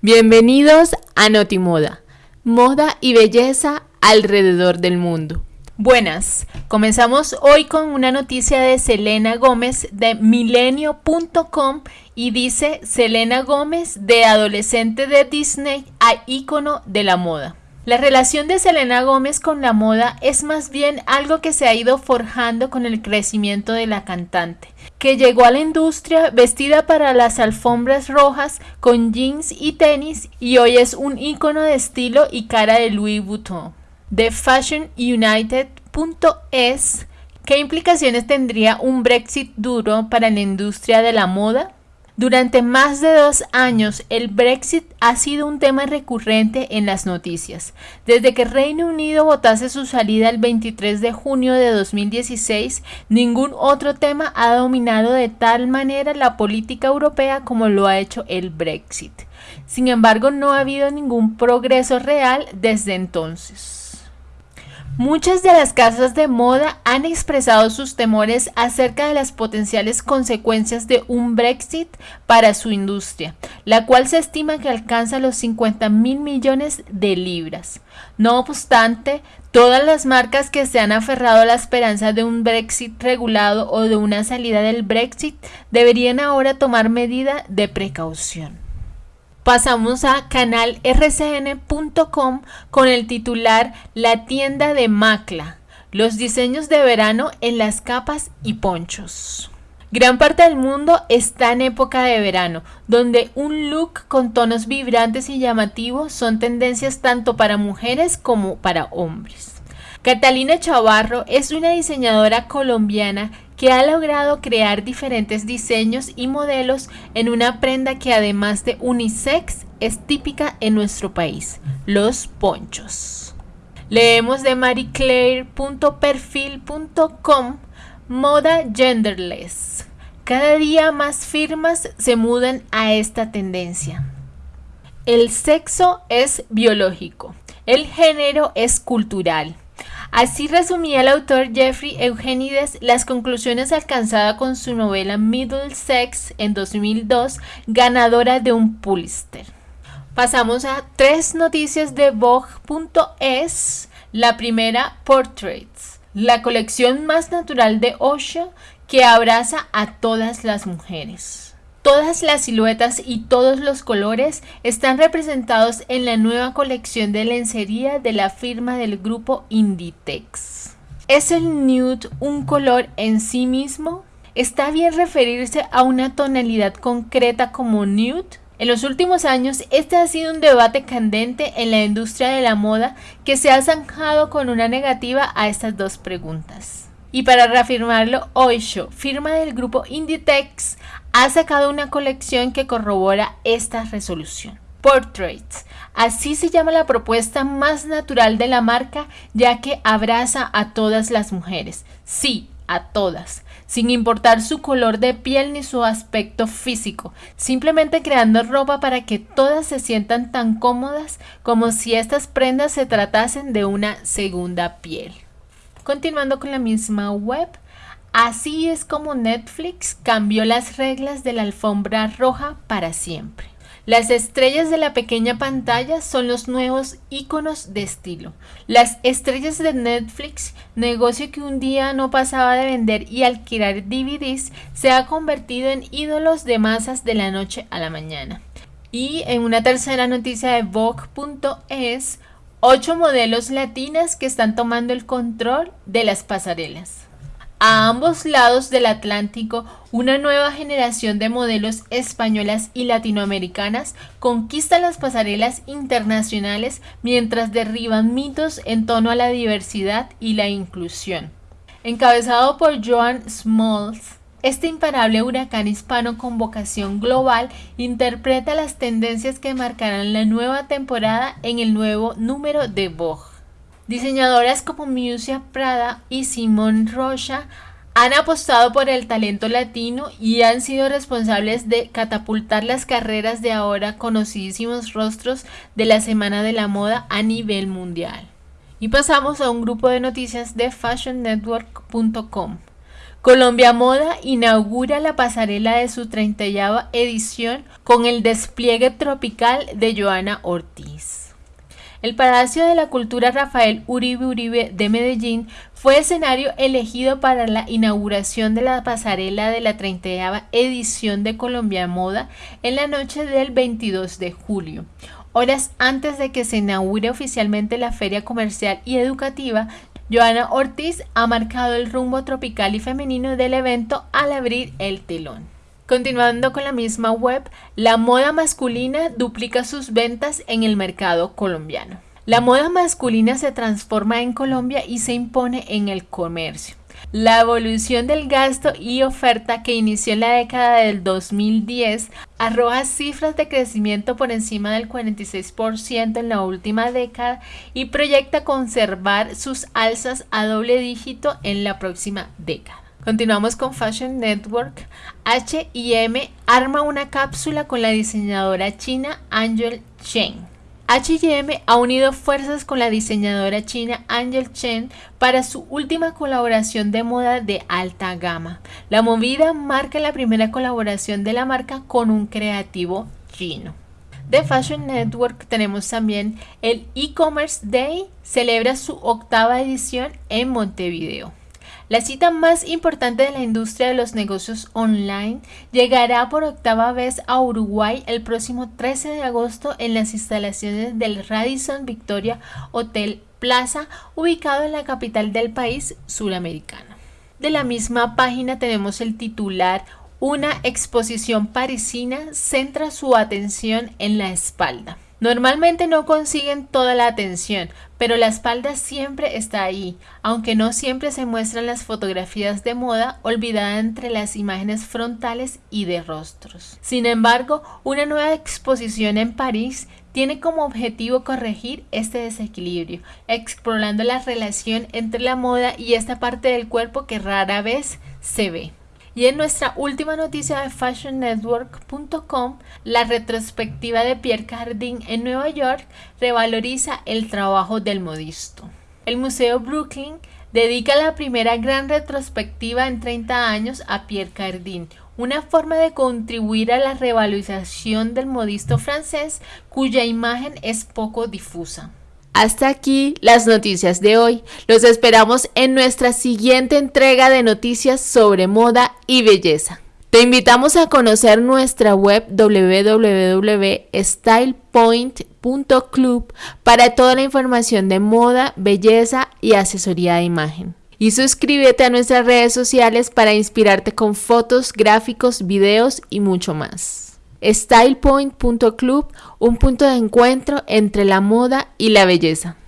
Bienvenidos a Notimoda, moda y belleza alrededor del mundo. Buenas, comenzamos hoy con una noticia de Selena Gómez de milenio.com y dice Selena Gómez de adolescente de Disney a ícono de la moda. La relación de Selena Gómez con la moda es más bien algo que se ha ido forjando con el crecimiento de la cantante, que llegó a la industria vestida para las alfombras rojas con jeans y tenis y hoy es un icono de estilo y cara de Louis Vuitton. De FashionUnited.es, ¿qué implicaciones tendría un Brexit duro para la industria de la moda? Durante más de dos años, el Brexit ha sido un tema recurrente en las noticias. Desde que Reino Unido votase su salida el 23 de junio de 2016, ningún otro tema ha dominado de tal manera la política europea como lo ha hecho el Brexit. Sin embargo, no ha habido ningún progreso real desde entonces. Muchas de las casas de moda han expresado sus temores acerca de las potenciales consecuencias de un Brexit para su industria, la cual se estima que alcanza los 50 mil millones de libras. No obstante, todas las marcas que se han aferrado a la esperanza de un Brexit regulado o de una salida del Brexit deberían ahora tomar medida de precaución. Pasamos a canalrcn.com con el titular La tienda de Macla, los diseños de verano en las capas y ponchos. Gran parte del mundo está en época de verano, donde un look con tonos vibrantes y llamativos son tendencias tanto para mujeres como para hombres. Catalina Chavarro es una diseñadora colombiana que ha logrado crear diferentes diseños y modelos en una prenda que además de unisex es típica en nuestro país, los ponchos. Leemos de marieclaire.perfil.com Moda genderless. Cada día más firmas se mudan a esta tendencia. El sexo es biológico, el género es cultural Así resumía el autor Jeffrey Eugenides las conclusiones alcanzadas con su novela Middle Sex en 2002, ganadora de un Pulitzer. Pasamos a tres noticias de Vogue.es. La primera, Portraits, la colección más natural de Osho que abraza a todas las mujeres. Todas las siluetas y todos los colores están representados en la nueva colección de lencería de la firma del grupo Inditex. ¿Es el nude un color en sí mismo? ¿Está bien referirse a una tonalidad concreta como nude? En los últimos años, este ha sido un debate candente en la industria de la moda que se ha zanjado con una negativa a estas dos preguntas. Y para reafirmarlo, Oisho, firma del grupo Inditex, ha sacado una colección que corrobora esta resolución. Portraits. Así se llama la propuesta más natural de la marca, ya que abraza a todas las mujeres. Sí, a todas, sin importar su color de piel ni su aspecto físico, simplemente creando ropa para que todas se sientan tan cómodas como si estas prendas se tratasen de una segunda piel. Continuando con la misma web, así es como Netflix cambió las reglas de la alfombra roja para siempre. Las estrellas de la pequeña pantalla son los nuevos iconos de estilo. Las estrellas de Netflix, negocio que un día no pasaba de vender y alquilar DVDs, se ha convertido en ídolos de masas de la noche a la mañana. Y en una tercera noticia de Vogue.es, ocho modelos latinas que están tomando el control de las pasarelas. A ambos lados del Atlántico, una nueva generación de modelos españolas y latinoamericanas conquista las pasarelas internacionales mientras derriban mitos en torno a la diversidad y la inclusión. Encabezado por Joan Smalls, este imparable huracán hispano con vocación global interpreta las tendencias que marcarán la nueva temporada en el nuevo número de Vogue. Diseñadoras como Musia Prada y Simone Rocha han apostado por el talento latino y han sido responsables de catapultar las carreras de ahora conocidísimos rostros de la Semana de la Moda a nivel mundial. Y pasamos a un grupo de noticias de fashionnetwork.com. Colombia Moda inaugura la pasarela de su 30 edición con el despliegue tropical de Joana Ortiz. El Palacio de la Cultura Rafael Uribe Uribe de Medellín fue escenario elegido para la inauguración de la pasarela de la 30 edición de Colombia Moda en la noche del 22 de julio. Horas antes de que se inaugure oficialmente la feria comercial y educativa, Joana Ortiz ha marcado el rumbo tropical y femenino del evento al abrir el telón. Continuando con la misma web, la moda masculina duplica sus ventas en el mercado colombiano. La moda masculina se transforma en Colombia y se impone en el comercio. La evolución del gasto y oferta que inició en la década del 2010 arroja cifras de crecimiento por encima del 46% en la última década y proyecta conservar sus alzas a doble dígito en la próxima década. Continuamos con Fashion Network. HM arma una cápsula con la diseñadora china Angel Chen. HM ha unido fuerzas con la diseñadora china Angel Chen para su última colaboración de moda de alta gama. La movida marca la primera colaboración de la marca con un creativo chino. De Fashion Network tenemos también el e-commerce Day, celebra su octava edición en Montevideo. La cita más importante de la industria de los negocios online llegará por octava vez a Uruguay el próximo 13 de agosto en las instalaciones del Radisson Victoria Hotel Plaza, ubicado en la capital del país suramericano. De la misma página tenemos el titular Una exposición parisina centra su atención en la espalda. Normalmente no consiguen toda la atención, pero la espalda siempre está ahí, aunque no siempre se muestran las fotografías de moda olvidada entre las imágenes frontales y de rostros. Sin embargo, una nueva exposición en París tiene como objetivo corregir este desequilibrio, explorando la relación entre la moda y esta parte del cuerpo que rara vez se ve. Y en nuestra última noticia de fashionnetwork.com, la retrospectiva de Pierre Cardin en Nueva York revaloriza el trabajo del modisto. El Museo Brooklyn dedica la primera gran retrospectiva en 30 años a Pierre Cardin, una forma de contribuir a la revalorización del modisto francés cuya imagen es poco difusa. Hasta aquí las noticias de hoy. Los esperamos en nuestra siguiente entrega de noticias sobre moda y belleza. Te invitamos a conocer nuestra web www.stylepoint.club para toda la información de moda, belleza y asesoría de imagen. Y suscríbete a nuestras redes sociales para inspirarte con fotos, gráficos, videos y mucho más. StylePoint.club, un punto de encuentro entre la moda y la belleza.